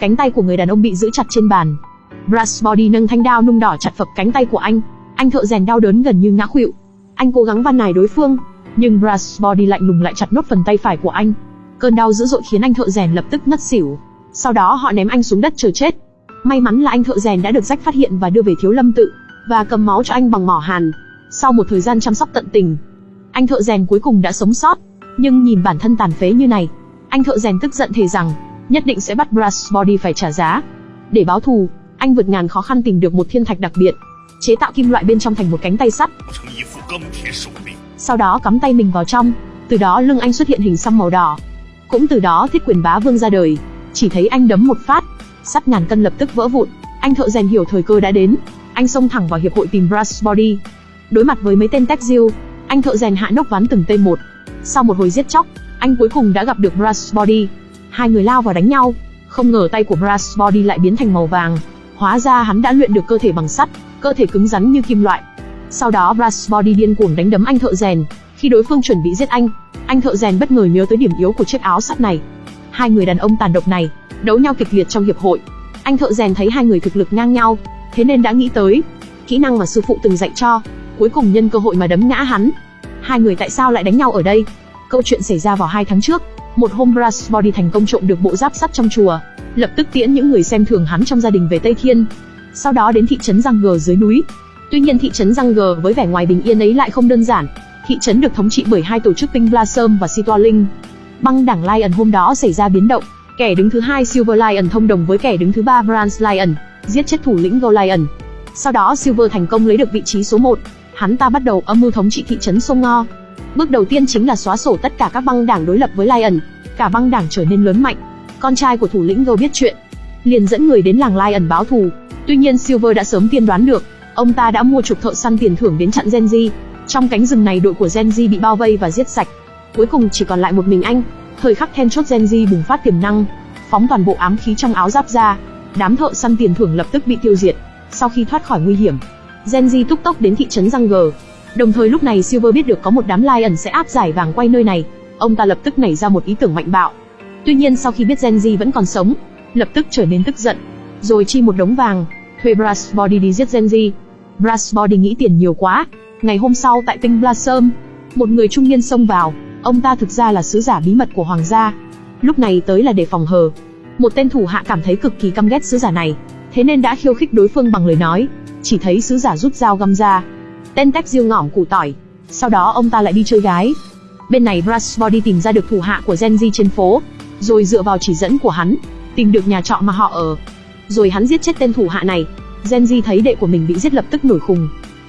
Cánh tay của người đàn ông bị giữ chặt trên bàn. Brass Body nâng thanh đao nung đỏ chặt phập cánh tay của anh. Anh thợ rèn đau đớn gần như ngã khuỵu. Anh cố gắng van nài đối phương, nhưng Brass Body lạnh lùng lại chặt nốt phần tay phải của anh. Cơn đau dữ dội khiến anh thợ rèn lập tức ngất xỉu. Sau đó họ ném anh xuống đất chờ chết. May mắn là anh thợ rèn đã được rách phát hiện và đưa về thiếu lâm tự, và cầm máu cho anh bằng mỏ hàn. Sau một thời gian chăm sóc tận tình, anh thợ rèn cuối cùng đã sống sót. Nhưng nhìn bản thân tàn phế như này, anh thợ rèn tức giận thề rằng nhất định sẽ bắt Brass Body phải trả giá. Để báo thù, anh vượt ngàn khó khăn tìm được một thiên thạch đặc biệt, chế tạo kim loại bên trong thành một cánh tay sắt. Sau đó cắm tay mình vào trong, từ đó lưng anh xuất hiện hình xăm màu đỏ. Cũng từ đó thiết quyền bá vương ra đời, chỉ thấy anh đấm một phát, sắt ngàn cân lập tức vỡ vụn. Anh thợ rèn hiểu thời cơ đã đến, anh xông thẳng vào hiệp hội tìm Brass Body. Đối mặt với mấy tên tech diêu, anh thợ rèn hạ nốc ván từng tên một. Sau một hồi giết chóc, anh cuối cùng đã gặp được Brass Body. Hai người lao vào đánh nhau, không ngờ tay của Brass Body lại biến thành màu vàng. Hóa ra hắn đã luyện được cơ thể bằng sắt, cơ thể cứng rắn như kim loại. Sau đó Brass Body điên cuồng đánh đấm anh thợ rèn. Khi đối phương chuẩn bị giết anh, anh thợ rèn bất ngờ nhớ tới điểm yếu của chiếc áo sắt này. Hai người đàn ông tàn độc này đấu nhau kịch liệt trong hiệp hội. Anh thợ rèn thấy hai người thực lực ngang nhau, thế nên đã nghĩ tới kỹ năng mà sư phụ từng dạy cho, cuối cùng nhân cơ hội mà đấm ngã hắn. Hai người tại sao lại đánh nhau ở đây? Câu chuyện xảy ra vào hai tháng trước, một hôm Brasbody thành công trộm được bộ giáp sắt trong chùa, lập tức tiễn những người xem thường hắn trong gia đình về Tây Thiên. Sau đó đến thị trấn Giang Gờ dưới núi. Tuy nhiên thị trấn Giang Gờ với vẻ ngoài bình yên ấy lại không đơn giản. Thị trấn được thống trị bởi hai tổ chức Pink Blossom và Sitoa Linh. Băng đảng Lion hôm đó xảy ra biến động. Kẻ đứng thứ hai Silver Lion thông đồng với kẻ đứng thứ ba Bronze Lion, giết chết thủ lĩnh Gold Lion. Sau đó Silver thành công lấy được vị trí số 1. Hắn ta bắt đầu âm mưu thống trị thị trấn Sông Ngo. Bước đầu tiên chính là xóa sổ tất cả các băng đảng đối lập với Lion. Cả băng đảng trở nên lớn mạnh. Con trai của thủ lĩnh Go biết chuyện, liền dẫn người đến làng Lion báo thù. Tuy nhiên Silver đã sớm tiên đoán được, ông ta đã mua chục thợ săn tiền thưởng đến chặn Genji. Trong cánh rừng này đội của Genji bị bao vây và giết sạch. Cuối cùng chỉ còn lại một mình anh. Thời khắc then chốt Genji bùng phát tiềm năng, phóng toàn bộ ám khí trong áo giáp ra. Đám thợ săn tiền thưởng lập tức bị tiêu diệt. Sau khi thoát khỏi nguy hiểm, Genji túc tốc đến thị trấn Răng Gờ. Đồng thời lúc này Silver biết được có một đám Lion sẽ áp giải vàng quay nơi này, ông ta lập tức nảy ra một ý tưởng mạnh bạo. Tuy nhiên sau khi biết Genji vẫn còn sống, lập tức trở nên tức giận, rồi chi một đống vàng, thuê Brass Body đi giết Genji. Brass Body nghĩ tiền nhiều quá. Ngày hôm sau tại tinh Blossom, một người trung niên xông vào, ông ta thực ra là sứ giả bí mật của hoàng gia. Lúc này tới là để phòng hờ. Một tên thủ hạ cảm thấy cực kỳ căm ghét sứ giả này, thế nên đã khiêu khích đối phương bằng lời nói. Chỉ thấy sứ giả rút dao găm ra, tên tách diêu ngỏm củ tỏi. Sau đó ông ta lại đi chơi gái. Bên này Brass Body tìm ra được thủ hạ của Genji trên phố, rồi dựa vào chỉ dẫn của hắn, tìm được nhà trọ mà họ ở. Rồi hắn giết chết tên thủ hạ này. Genji thấy đệ của mình bị giết lập tức nổi khùng.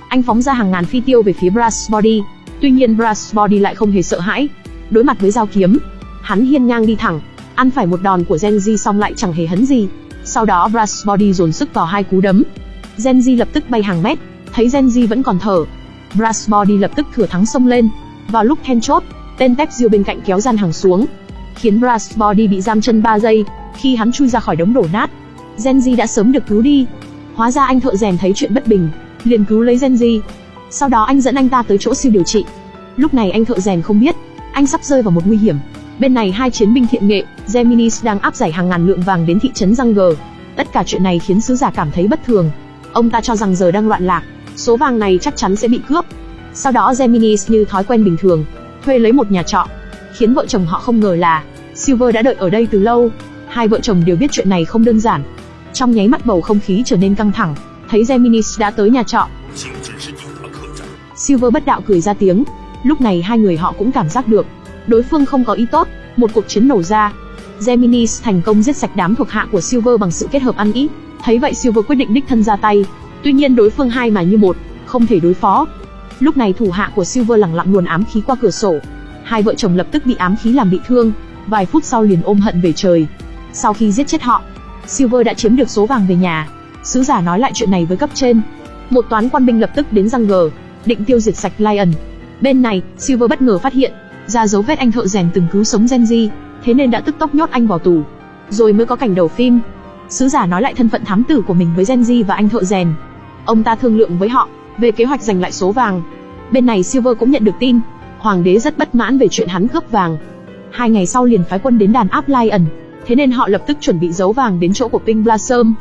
Anh phóng ra hàng ngàn phi tiêu về phía Brass Body. Tuy nhiên Brass Body lại không hề sợ hãi. Đối mặt với dao kiếm, hắn hiên ngang đi thẳng, ăn phải một đòn của Genji xong lại chẳng hề hấn gì. Sau đó Brass Body dồn sức vào hai cú đấm. Genji lập tức bay hàng mét, thấy Genji vẫn còn thở. Brass Body lập tức thừa thắng xông lên. Vào lúc then chốt, tên Tech Diêu bên cạnh kéo gian hàng xuống, khiến Brass Body bị giam chân 3 giây, khi hắn chui ra khỏi đống đổ nát. Genji đã sớm được cứu đi. Hóa ra anh thợ rèn thấy chuyện bất bình, liền cứu lấy Genji. Sau đó anh dẫn anh ta tới chỗ siêu điều trị. Lúc này anh thợ rèn không biết, anh sắp rơi vào một nguy hiểm. Bên này hai chiến binh thiện nghệ, Geminis đang áp giải hàng ngàn lượng vàng đến thị trấn Răng Gờ. Tất cả chuyện này khiến sứ giả cảm thấy bất thường. Ông ta cho rằng giờ đang loạn lạc, số vàng này chắc chắn sẽ bị cướp. Sau đó Geminis như thói quen bình thường, thuê lấy một nhà trọ. Khiến vợ chồng họ không ngờ là Silver đã đợi ở đây từ lâu. Hai vợ chồng đều biết chuyện này không đơn giản. Trong nháy mắt bầu không khí trở nên căng thẳng, thấy Geminis đã tới nhà trọ. Silver bất đạo cười ra tiếng. Lúc này hai người họ cũng cảm giác được, đối phương không có ý tốt, một cuộc chiến nổ ra. Geminis thành công giết sạch đám thuộc hạ của Silver bằng sự kết hợp ăn ý. Thấy vậy Silver quyết định đích thân ra tay. Tuy nhiên đối phương hai mà như một, không thể đối phó. Lúc này thủ hạ của Silver lẳng lặng luồn ám khí qua cửa sổ. Hai vợ chồng lập tức bị ám khí làm bị thương, vài phút sau liền ôm hận về trời. Sau khi giết chết họ, Silver đã chiếm được số vàng về nhà. Sứ giả nói lại chuyện này với cấp trên. Một toán quan binh lập tức đến răng gờ, định tiêu diệt sạch Lion. Bên này, Silver bất ngờ phát hiện ra dấu vết anh thợ rèn từng cứu sống Genji, thế nên đã tức tốc nhốt anh vào tù. Rồi mới có cảnh đầu phim. Sứ giả nói lại thân phận thám tử của mình với Genji và anh thợ rèn. Ông ta thương lượng với họ về kế hoạch giành lại số vàng. Bên này Silver cũng nhận được tin, hoàng đế rất bất mãn về chuyện hắn cướp vàng. Hai ngày sau liền phái quân đến đàn áp Lion, thế nên họ lập tức chuẩn bị giấu vàng đến chỗ của Pink Blossom.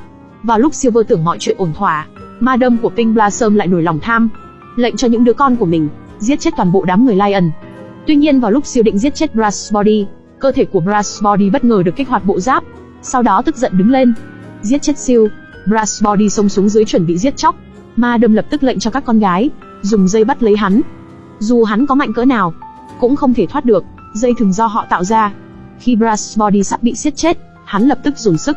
Vào lúc Silver tưởng mọi chuyện ổn thỏa, ma đâm của Pink Blossom lại nổi lòng tham, lệnh cho những đứa con của mình giết chết toàn bộ đám người Lion. Tuy nhiên vào lúc siêu định giết chết Brass Body, cơ thể của Brass Body bất ngờ được kích hoạt bộ giáp, sau đó tức giận đứng lên, giết chết siêu. Brass Body xông xuống dưới chuẩn bị giết chóc. Ma đâm lập tức lệnh cho các con gái dùng dây bắt lấy hắn. Dù hắn có mạnh cỡ nào, cũng không thể thoát được, dây thường do họ tạo ra. Khi Brass Body sắp bị siết chết, hắn lập tức dồn sức,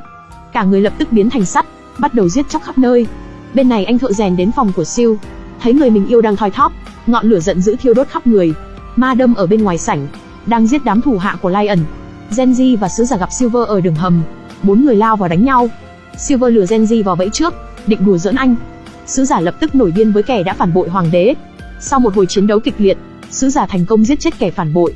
cả người lập tức biến thành sắt, bắt đầu giết chóc khắp nơi. Bên này anh thợ rèn đến phòng của siêu, thấy người mình yêu đang thoi thóp, ngọn lửa giận dữ thiêu đốt khắp người. Ma đâm ở bên ngoài sảnh, đang giết đám thủ hạ của Lion. Genji và sứ giả gặp Silver ở đường hầm, bốn người lao vào đánh nhau. Silver lừa Genji vào bẫy trước, định đùa giỡn anh. Sứ giả lập tức nổi điên với kẻ đã phản bội hoàng đế. Sau một hồi chiến đấu kịch liệt, sứ giả thành công giết chết kẻ phản bội.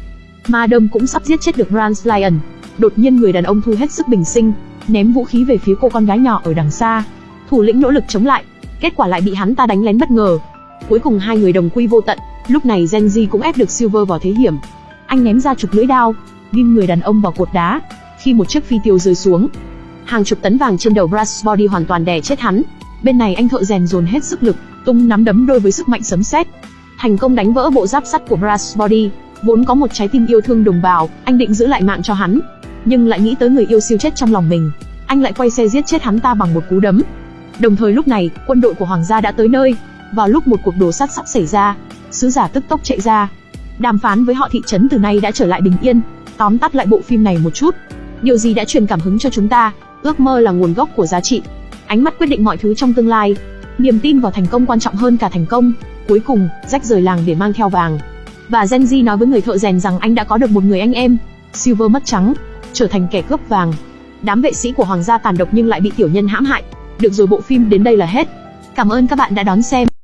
Madam cũng sắp giết chết được Rans Lion. Đột nhiên người đàn ông thu hết sức bình sinh, ném vũ khí về phía cô con gái nhỏ ở đằng xa. Thủ lĩnh nỗ lực chống lại, kết quả lại bị hắn ta đánh lén bất ngờ. Cuối cùng hai người đồng quy vô tận, lúc này Genji cũng ép được Silver vào thế hiểm. Anh ném ra chục lưỡi đao, ghim người đàn ông vào cột đá. Khi một chiếc phi tiêu rơi xuống, hàng chục tấn vàng trên đầu Brass Body hoàn toàn đè chết hắn. Bên này anh thợ rèn dồn hết sức lực, tung nắm đấm đôi với sức mạnh sấm sét, thành công đánh vỡ bộ giáp sắt của Brass Body. Vốn có một trái tim yêu thương đồng bào, anh định giữ lại mạng cho hắn, nhưng lại nghĩ tới người yêu siêu chết trong lòng mình, anh lại quay xe giết chết hắn ta bằng một cú đấm. Đồng thời lúc này, quân đội của hoàng gia đã tới nơi. Vào lúc một cuộc đồ sát sắp xảy ra, sứ giả tức tốc chạy ra, đàm phán với họ thị trấn từ nay đã trở lại bình yên. Tóm tắt lại bộ phim này một chút, điều gì đã truyền cảm hứng cho chúng ta? Ước mơ là nguồn gốc của giá trị, ánh mắt quyết định mọi thứ trong tương lai. Niềm tin vào thành công quan trọng hơn cả thành công. Cuối cùng, rách rời làng để mang theo vàng. Và Genji nói với người thợ rèn rằng anh đã có được một người anh em. Silver mất trắng, trở thành kẻ cướp vàng. Đám vệ sĩ của hoàng gia tàn độc nhưng lại bị tiểu nhân hãm hại. Được rồi bộ phim đến đây là hết. Cảm ơn các bạn đã đón xem.